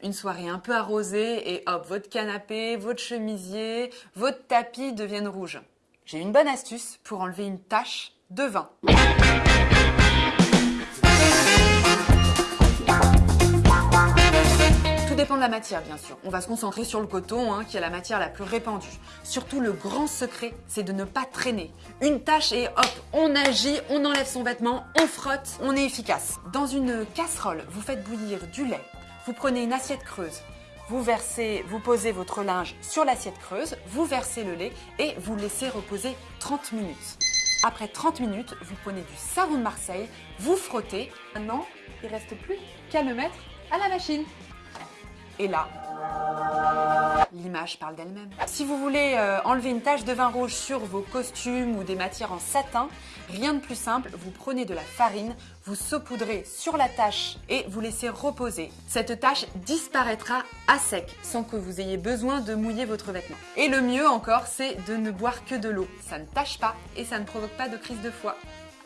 Une soirée un peu arrosée et hop, votre canapé, votre chemisier, votre tapis deviennent rouges. J'ai une bonne astuce pour enlever une tache de vin. Tout dépend de la matière bien sûr. On va se concentrer sur le coton hein, qui est la matière la plus répandue. Surtout le grand secret, c'est de ne pas traîner. Une tache et hop, on agit, on enlève son vêtement, on frotte, on est efficace. Dans une casserole, vous faites bouillir du lait, vous prenez une assiette creuse, vous versez, vous posez votre linge sur l'assiette creuse, vous versez le lait et vous laissez reposer 30 minutes. Après 30 minutes, vous prenez du savon de Marseille, vous frottez. Maintenant, il reste plus qu'à le mettre à la machine. Et là, l'image parle d'elle-même. Si vous voulez euh, enlever une tache de vin rouge sur vos costumes ou des matières en satin, rien de plus simple, vous prenez de la farine, vous saupoudrez sur la tache et vous laissez reposer. Cette tache disparaîtra à sec sans que vous ayez besoin de mouiller votre vêtement. Et le mieux encore, c'est de ne boire que de l'eau. Ça ne tâche pas et ça ne provoque pas de crise de foie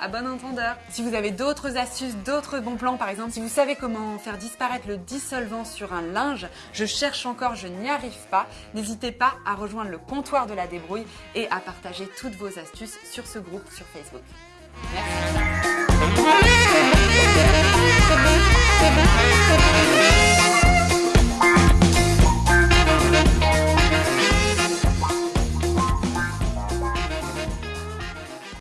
à bon entendeur. Si vous avez d'autres astuces, d'autres bons plans, par exemple, si vous savez comment faire disparaître le dissolvant sur un linge, je cherche encore, je n'y arrive pas, n'hésitez pas à rejoindre le comptoir de la débrouille et à partager toutes vos astuces sur ce groupe sur Facebook. Merci.